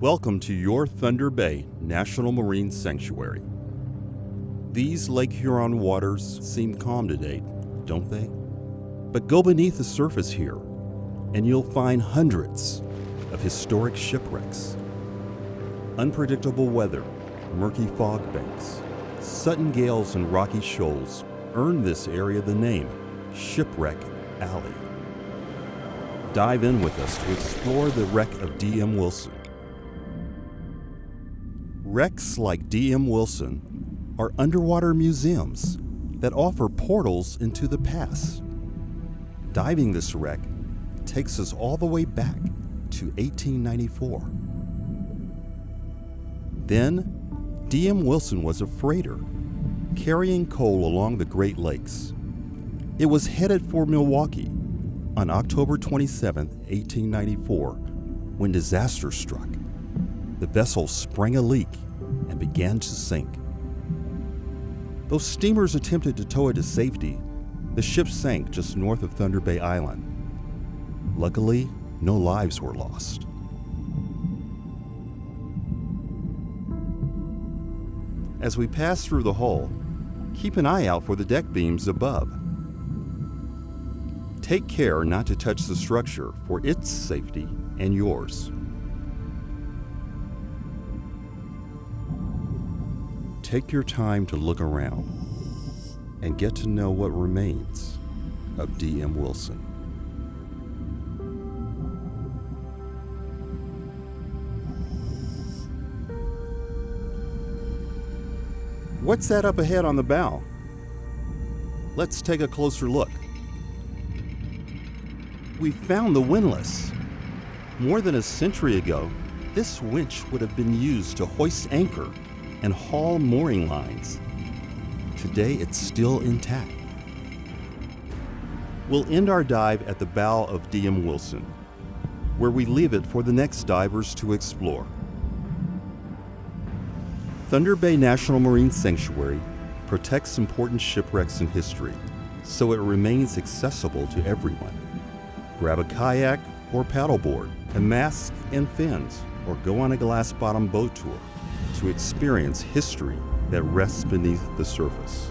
Welcome to your Thunder Bay National Marine Sanctuary. These Lake Huron waters seem calm today, don't they? But go beneath the surface here, and you'll find hundreds of historic shipwrecks, unpredictable weather, murky fog banks, sudden gales and rocky shoals earn this area the name Shipwreck Alley. Dive in with us to explore the wreck of D.M. Wilson. Wrecks like D.M. Wilson are underwater museums that offer portals into the past. Diving this wreck takes us all the way back to 1894. Then, D.M. Wilson was a freighter carrying coal along the Great Lakes. It was headed for Milwaukee on October 27, 1894, when disaster struck. The vessel sprang a leak and began to sink. Though steamers attempted to tow it to safety, the ship sank just north of Thunder Bay Island. Luckily, no lives were lost. As we pass through the hull, keep an eye out for the deck beams above. Take care not to touch the structure for its safety and yours. Take your time to look around and get to know what remains of D.M. Wilson. What's that up ahead on the bow? Let's take a closer look. We found the windlass. More than a century ago, this winch would have been used to hoist anchor and haul mooring lines. Today, it's still intact. We'll end our dive at the bow of D.M. Wilson, where we leave it for the next divers to explore. Thunder Bay National Marine Sanctuary protects important shipwrecks in history, so it remains accessible to everyone. Grab a kayak or paddleboard, a mask and fins, or go on a glass bottom boat tour to experience history that rests beneath the surface.